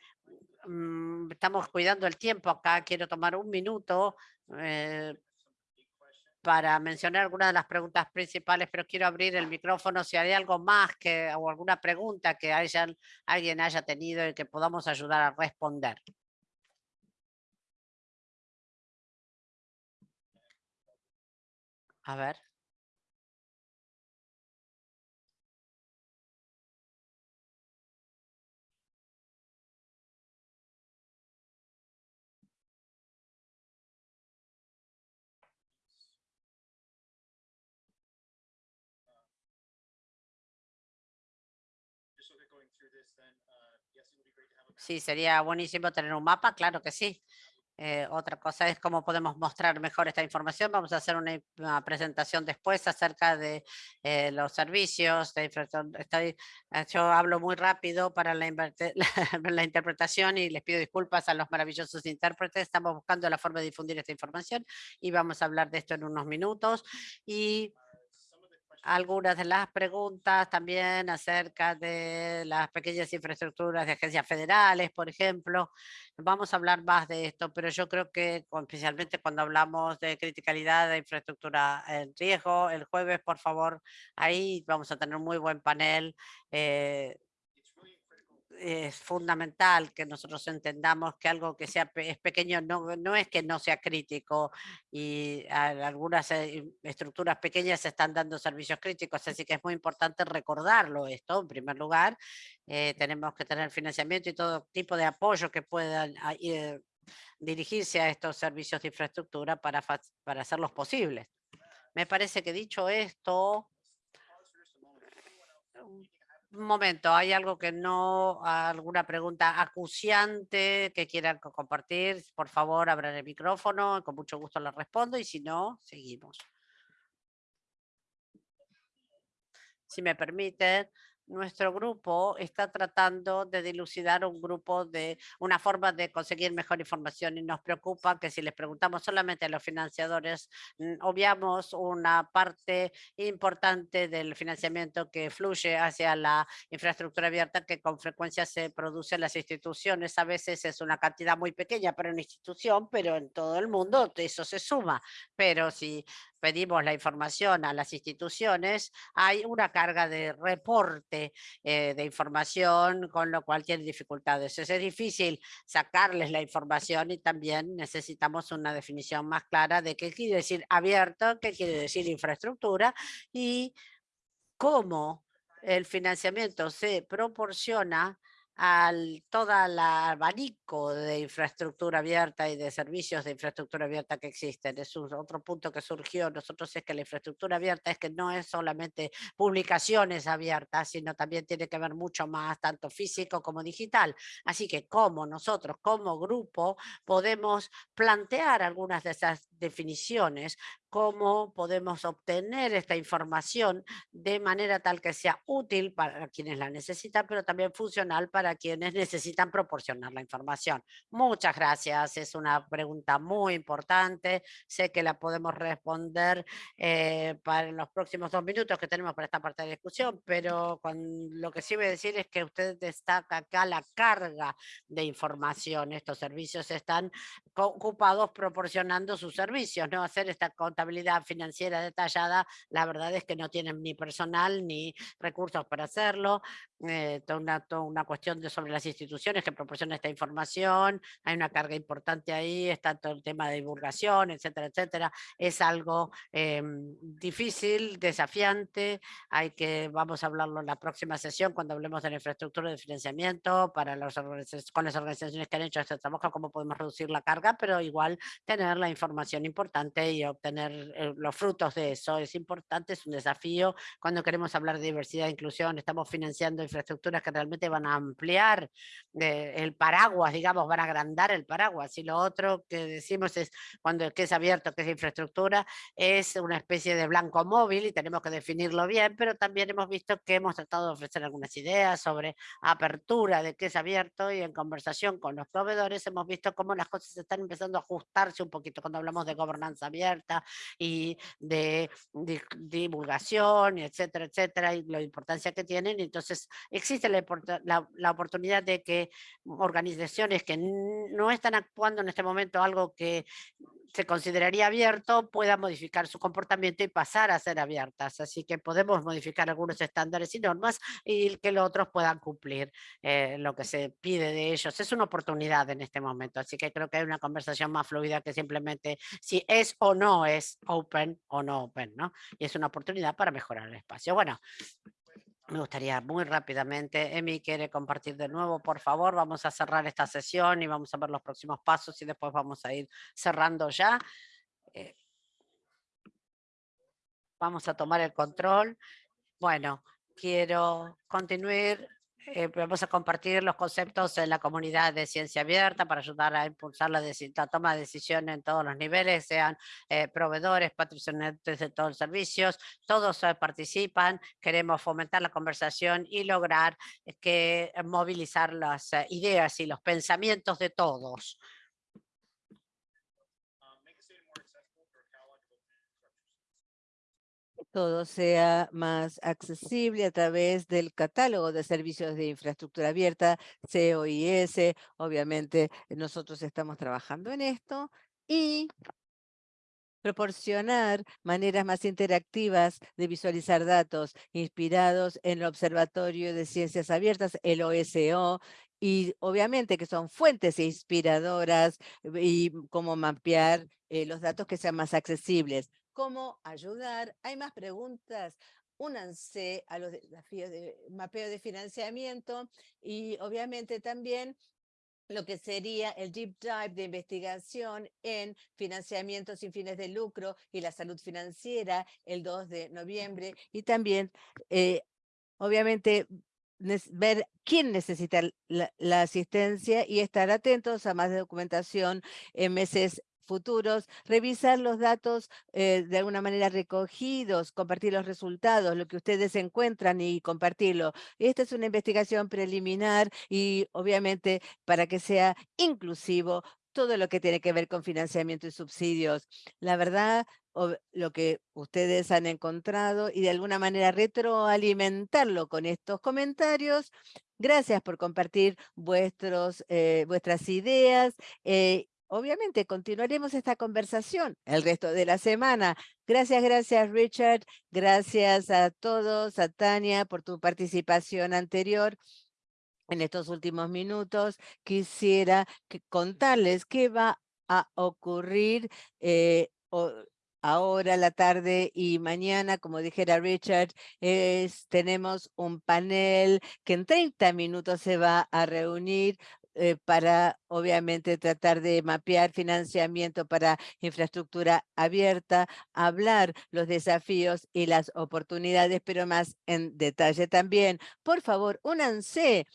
mm, estamos cuidando el tiempo acá quiero tomar un minuto eh, para mencionar algunas de las preguntas principales, pero quiero abrir el micrófono si hay algo más que, o alguna pregunta que hayan, alguien haya tenido y que podamos ayudar a responder. A ver. Sí, sería buenísimo tener un mapa, claro que sí. Eh, otra cosa es cómo podemos mostrar mejor esta información. Vamos a hacer una, presentación después acerca de eh, los servicios. De eh, yo hablo muy rápido para la, la, interpretación y les pido disculpas a los maravillosos intérpretes. Estamos buscando la forma de difundir esta información y vamos a hablar de esto en unos minutos. Y algunas de las preguntas también acerca de las pequeñas infraestructuras de agencias federales, por ejemplo. Vamos a hablar más de esto, pero yo creo que especialmente cuando hablamos de criticalidad de infraestructura en riesgo, el jueves, por favor, ahí vamos a tener un muy buen panel. Eh, es fundamental que nosotros entendamos que algo que sea es pequeño no, no es que no sea crítico y algunas eh, estructuras pequeñas están dando servicios críticos, así que es muy importante recordarlo esto en primer lugar. Eh, tenemos que tener financiamiento y todo tipo de apoyo que puedan ah, eh, dirigirse a estos servicios de infraestructura para, para hacerlos posibles. Me parece que dicho esto, un momento, ¿hay algo que no, alguna pregunta acuciante que quieran compartir? Por favor, abran el micrófono, con mucho gusto les respondo y si no, seguimos. Si me permiten, nuestro grupo está tratando de dilucidar un grupo de una forma de conseguir mejor información y nos preocupa que si les preguntamos solamente a los financiadores, mm, obviamos una parte importante del financiamiento que fluye hacia la infraestructura abierta que con frecuencia se produce en las instituciones. A veces es una cantidad muy pequeña para una institución, pero en todo el mundo eso se suma. Pero si pedimos la información a las instituciones, hay una carga de reporte eh, de información, con lo cual tienen dificultades. Es difícil sacarles la información y también necesitamos una definición más clara de qué quiere decir abierto, qué quiere decir infraestructura y cómo el financiamiento se proporciona al toda el abanico de infraestructura abierta y de servicios de infraestructura abierta que existen. Es otro punto que surgió nosotros es que la infraestructura abierta es que no es solamente publicaciones abiertas, sino también tiene que ver mucho más, tanto físico como digital. Así que como nosotros, como grupo, podemos plantear algunas de esas definiciones cómo podemos obtener esta información de manera tal que sea útil para quienes la necesitan, pero también funcional para quienes necesitan proporcionar la información. Muchas gracias, es una pregunta muy importante, sé que la podemos responder eh, para los próximos dos minutos que tenemos para esta parte de discusión, pero lo que sí voy a decir es que usted destaca acá la carga de información, estos servicios están ocupados proporcionando sus servicios, no hacer esta contabilidad financiera detallada, la verdad es que no tienen ni personal ni recursos para hacerlo, eh, toda, una, una, cuestión de sobre las instituciones que proporcionan esta información, hay una carga importante ahí, está todo el tema de divulgación, etcétera, etcétera, es algo em, difícil, desafiante, hay que, vamos a hablarlo en la próxima sesión cuando hablemos de la infraestructura de financiamiento para los con las organizaciones que han hecho este trabajo, cómo podemos reducir la carga, pero igual tener la información importante y obtener eh, los frutos de eso es importante, es un desafío. Cuando queremos hablar de diversidad e inclusión, estamos financiando infraestructuras que realmente van a ampliar eh, el paraguas, digamos, van a agrandar el paraguas y lo otro que decimos es cuando que es abierto, que es infraestructura, es una especie de blanco móvil y tenemos que definirlo bien, pero también hemos visto que hemos tratado de ofrecer algunas ideas sobre apertura de qué es abierto y en conversación con los proveedores hemos visto cómo las cosas están empezando a ajustarse un poquito cuando hablamos de gobernanza abierta y de, divulgación, etcétera, etcétera, y la importancia que tienen. Entonces, existe la, la, oportunidad de que organizaciones que no están actuando en este momento algo que se consideraría abierto puedan modificar su comportamiento y pasar a ser abiertas. Así que podemos modificar algunos estándares y normas y que los otros puedan cumplir eh, lo que se pide de ellos. Es una oportunidad en este momento, así que creo que hay una conversación más fluida que simplemente si es o no es open o no open, ¿no? Y es una oportunidad para mejorar el espacio. Bueno, me gustaría muy rápidamente, Emi quiere compartir de nuevo, por favor, vamos a cerrar esta sesión y vamos a ver los próximos pasos y después vamos a ir cerrando ya. Eh, vamos a tomar el control. Bueno, quiero continuar eh, vamos a compartir los conceptos en la comunidad de ciencia abierta para ayudar a impulsar la, toma de decisiones en todos los niveles, sean eh, proveedores, patrocinantes de todos los servicios, todos eh, participan, queremos fomentar la conversación y lograr que movilizar las ideas y los pensamientos de todos. Todo sea más accesible a través del catálogo de servicios de infraestructura abierta, COIS. Obviamente nosotros estamos trabajando en esto y proporcionar maneras más interactivas de visualizar datos inspirados en el Observatorio de Ciencias Abiertas, el OSO, y obviamente que son fuentes inspiradoras y cómo mapear eh, los datos que sean más accesibles. ¿Cómo ayudar? Hay más preguntas únanse a los desafíos de mapeo de financiamiento y obviamente también lo que sería el deep dive de investigación en financiamiento sin fines de lucro y la salud financiera el 2 de noviembre y también eh, obviamente ver quién necesita la, la, asistencia y estar atentos a más documentación en meses futuros, revisar los datos eh, de alguna manera recogidos, compartir los resultados, lo que ustedes encuentran y compartirlo. Esta es una investigación preliminar y obviamente para que sea inclusivo todo lo que tiene que ver con financiamiento y subsidios. La verdad, lo que ustedes han encontrado y de alguna manera retroalimentarlo con estos comentarios. Gracias por compartir vuestros, eh, vuestras ideas eh, obviamente continuaremos esta conversación el resto de la semana. Gracias, gracias Richard. Gracias a todos, a Tania por tu participación anterior. En estos últimos minutos quisiera contarles qué va a ocurrir eh, ahora, la tarde y mañana, como dijera Richard, es, tenemos un panel que en 30 minutos se va a reunir eh, para obviamente tratar de mapear financiamiento para infraestructura abierta, hablar los desafíos y las oportunidades, pero más en detalle también. Por favor, únanse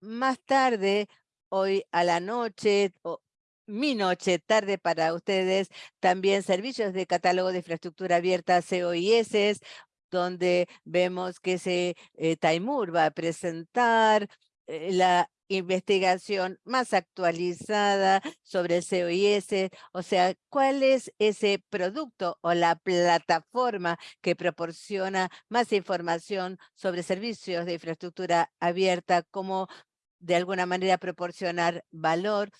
más tarde, hoy a la noche, o mi noche, tarde para ustedes, también servicios de catálogo de infraestructura abierta, COIS, donde vemos que se, eh, Taimur va a presentar eh, la investigación más actualizada sobre COIS, o sea, cuál es ese producto o la plataforma que proporciona más información sobre servicios de infraestructura abierta, cómo de alguna manera proporcionar valor.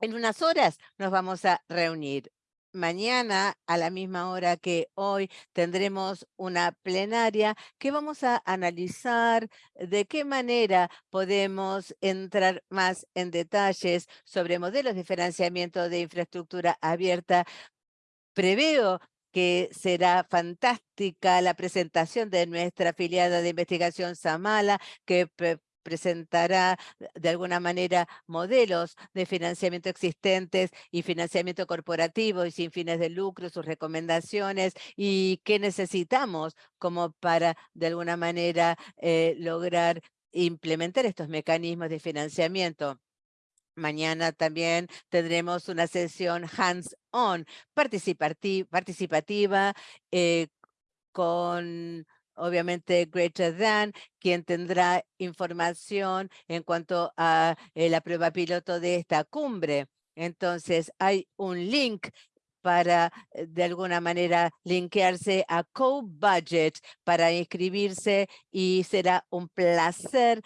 En unas horas nos vamos a reunir mañana a la misma hora que hoy tendremos una plenaria que vamos a analizar de qué manera podemos entrar más en detalles sobre modelos de financiamiento de infraestructura abierta. Preveo que será fantástica la presentación de nuestra afiliada de investigación Samala, que presentará de alguna manera modelos de financiamiento existentes y financiamiento corporativo y sin fines de lucro, sus recomendaciones y qué necesitamos como para de alguna manera eh, lograr implementar estos mecanismos de financiamiento. Mañana también tendremos una sesión hands-on participativa eh, con obviamente Greater Than, quien tendrá información en cuanto a eh, la prueba piloto de esta cumbre. Entonces, hay un link para eh, de alguna manera linkearse a Co-Budget para inscribirse y será un placer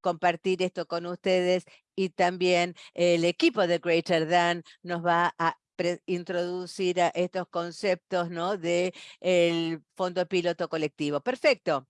compartir esto con ustedes y también el equipo de Greater Than nos va a introducir a estos conceptos ¿no? de el fondo piloto colectivo. Perfecto.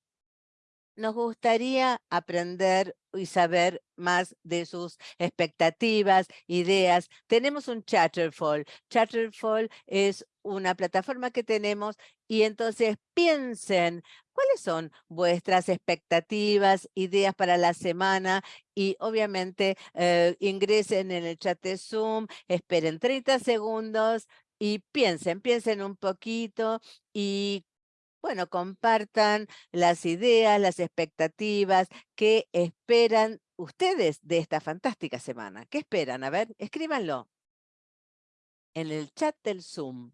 Nos gustaría aprender y saber más de sus expectativas, ideas. Tenemos un Chatterfall. Chatterfall es una plataforma que tenemos y entonces piensen cuáles son vuestras expectativas, ideas para la semana y obviamente eh, ingresen en el chat de Zoom, esperen 30 segundos y piensen, piensen un poquito y bueno, compartan las ideas, las expectativas que esperan ustedes de esta fantástica semana. ¿Qué esperan? A ver, escríbanlo en el chat del Zoom.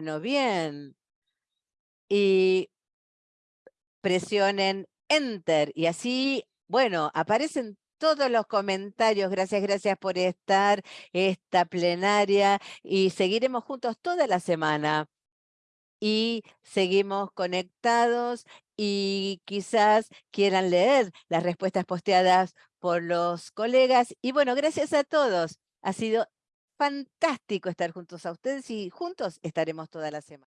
Bueno, bien. Y presionen Enter y así, bueno, aparecen todos los comentarios. Gracias, gracias por estar esta plenaria y seguiremos juntos toda la semana. Y seguimos conectados y quizás quieran leer las respuestas posteadas por los colegas. Y bueno, gracias a todos. Ha sido fantástico estar juntos a ustedes y juntos estaremos toda la semana.